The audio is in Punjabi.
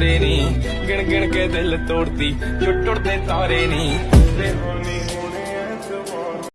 ਸਾਰੇ ਨਹੀਂ ਗਿਣ ਗਿਣ ਕੇ ਦਿਲ ਤੋੜਦੀ ਜੋ ਟੁੱਟਦੇ ਤਾਰੇ ਨਹੀਂ